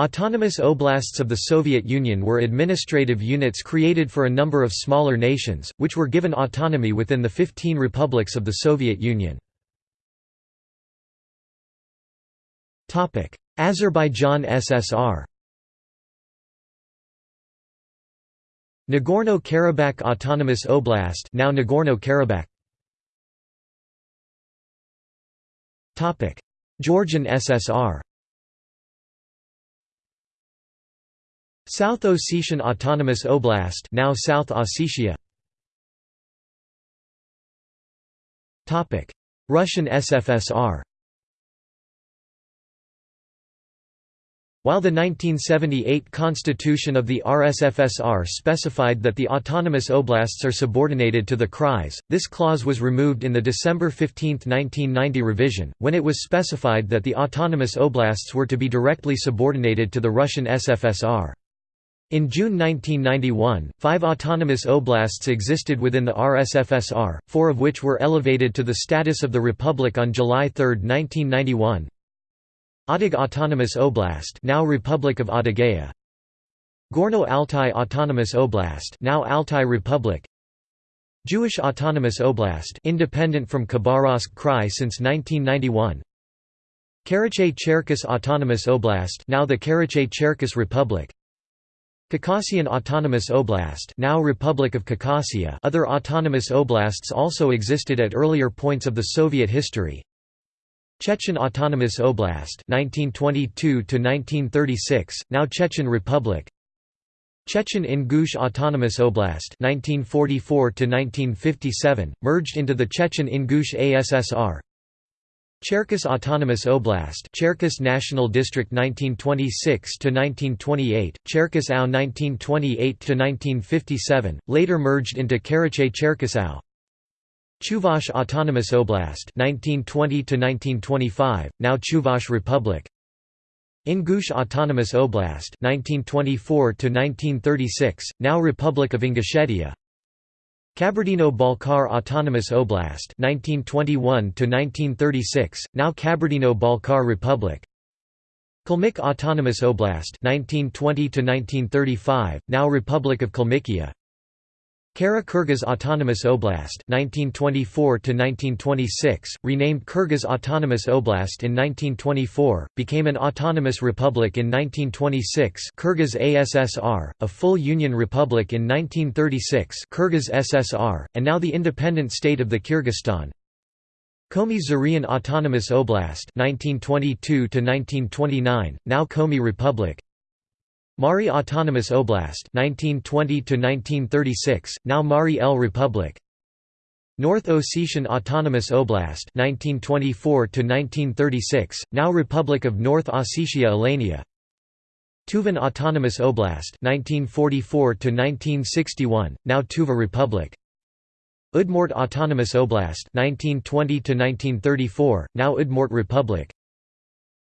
Autonomous oblasts of the Soviet Union were administrative units created for a number of smaller nations, which were given autonomy within the 15 republics of the Soviet Union. Azerbaijan SSR Nagorno-Karabakh Autonomous Oblast now Nagorno-Karabakh. Georgian SSR South Ossetian Autonomous Oblast now South Ossetia. Topic. Russian SFSR While the 1978 constitution of the RSFSR specified that the autonomous oblasts are subordinated to the Krais, this clause was removed in the December 15, 1990 revision, when it was specified that the autonomous oblasts were to be directly subordinated to the Russian SFSR. In June 1991, five autonomous oblasts existed within the RSFSR, four of which were elevated to the status of the Republic on July 3, 1991. Adyghe Autonomous Oblast now Republic of Adygea Gorno-Altai Autonomous Oblast now Altai Republic. Jewish Autonomous Oblast independent from Khabarovsk Krai since 1991 Karachay-Cherkess Autonomous Oblast now the Karachay-Cherkess Republic Khakassian Autonomous Oblast now Republic of Khakassia. Other autonomous oblasts also existed at earlier points of the Soviet history. Chechen Autonomous Oblast 1922 1936 now Chechen Republic. Chechen Ingush Autonomous Oblast 1944 1957 merged into the Chechen Ingush ASSR Cherkess Autonomous Oblast Cherkess National District 1926 to 1928 Cherkess AO 1928 to 1957 later merged into Karachay-Cherkessia Chuvash Autonomous Oblast 1920 to 1925 now Chuvash Republic. Ingush Autonomous Oblast 1924 to 1936 now Republic of Ingushetia Kabardino-Balkar Autonomous Oblast (1921–1936), now Kabardino-Balkar Republic. Kalmyk Autonomous Oblast (1920–1935), now Republic of Kalmykia Kara-Kyrgyz Autonomous Oblast 1924 1926, renamed Kyrgyz Autonomous Oblast in 1924, became an autonomous republic in 1926 Kyrgyz ASSR, a full union republic in 1936 Kyrgyz SSR, and now the independent state of the Kyrgyzstan. Komi Zyryan Autonomous Oblast 1922 1929, now Komi Republic Mari Autonomous Oblast 1920 to 1936 now Mari El Republic. North Ossetian Autonomous Oblast 1924 to 1936 now Republic of North Ossetia Alania. Tuvan Autonomous Oblast 1944 to 1961 now Tuva Republic. Udmurt Autonomous Oblast 1920 to 1934 now Udmurt Republic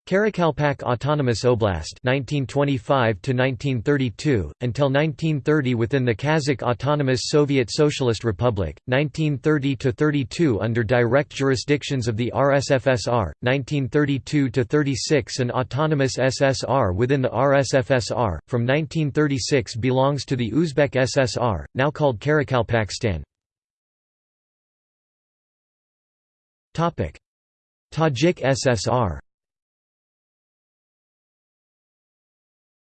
Karakalpak Autonomous Oblast 1925 to 1932 until 1930 within the Kazakh Autonomous Soviet Socialist Republic 1930 to 32 under direct jurisdictions of the RSFSR 1932 to 36 an autonomous SSR within the RSFSR from 1936 belongs to the Uzbek SSR now called Karakalpakstan Topic. Tajik SSR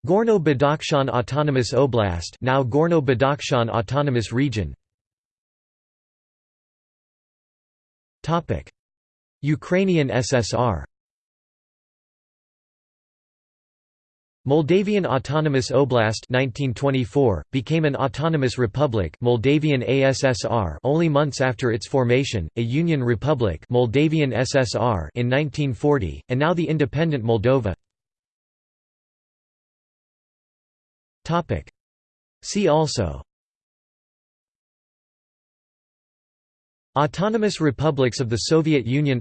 Gorno-Badakhshan Autonomous Oblast now Gorno-Badakhshan Autonomous Region. Topic. Ukrainian SSR Moldavian Autonomous Oblast 1924 became an autonomous republic Moldavian ASSR only months after its formation a union republic Moldavian SSR in 1940 and now the independent Moldova Topic. See also. Autonomous republics of the Soviet Union.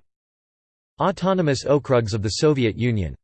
Autonomous okrugs of the Soviet Union